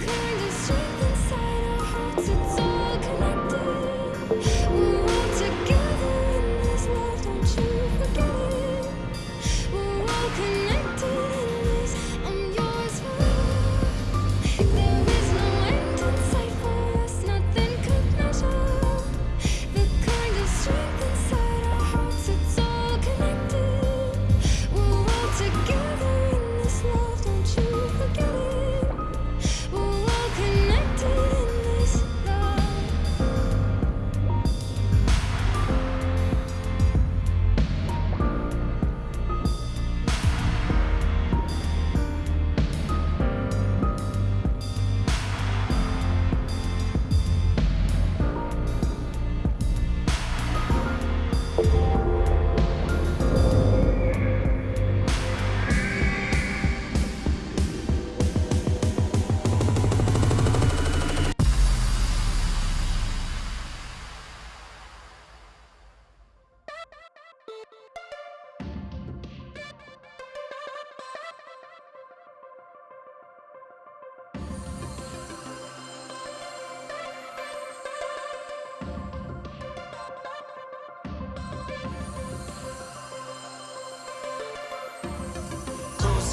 Yeah.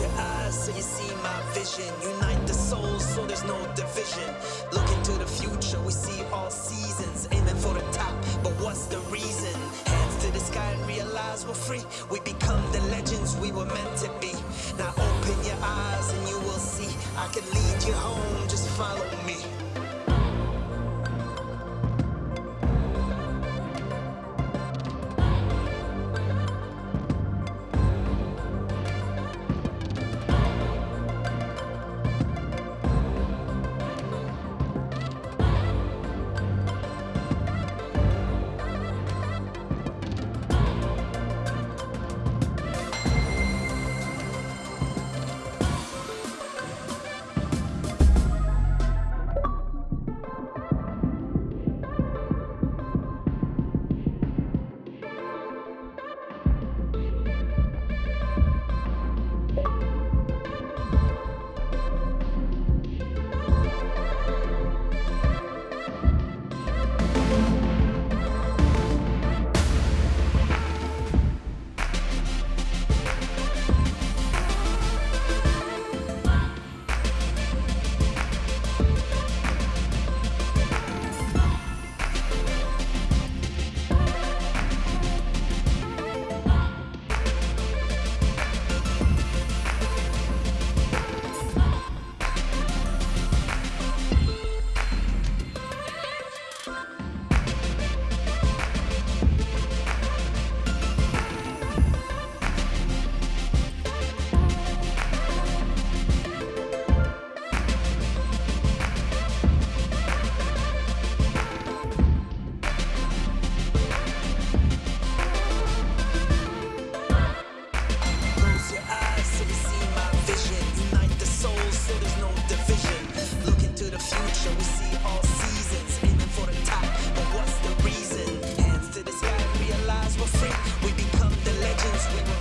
Your eyes so you see my vision. Unite the souls so there's no division. Look into the future, we see all seasons. Aiming for the top, but what's the reason? Hands to the sky and realize we're free. We become the legends we were meant to be. Now open your eyes and you will see. I can lead you home, just follow me. The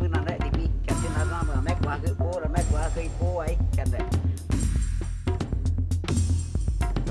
menang rek tipi captain azam ramek wa ke po ramek wa ke po ai kan rek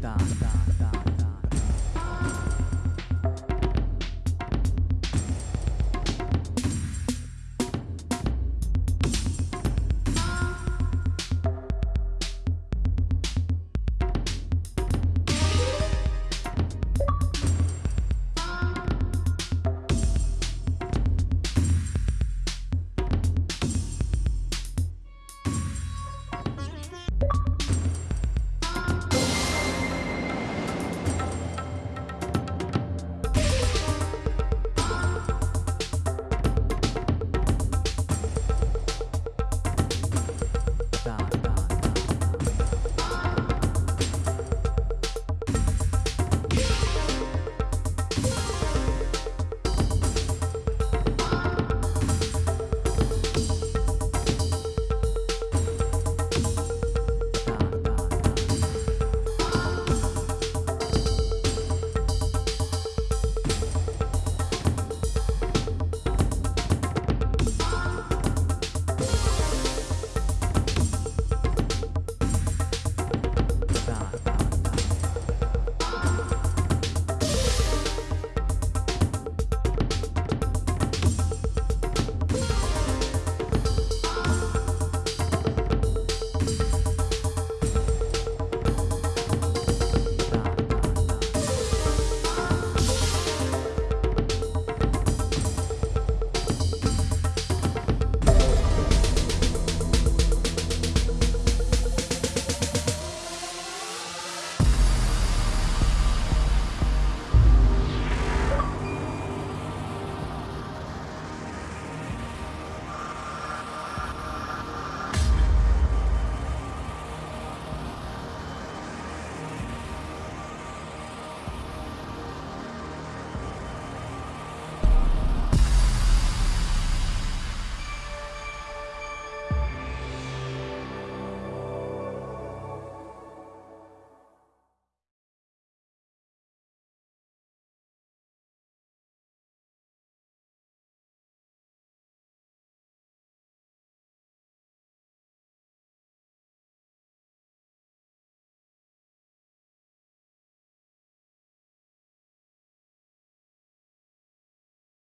ta ta.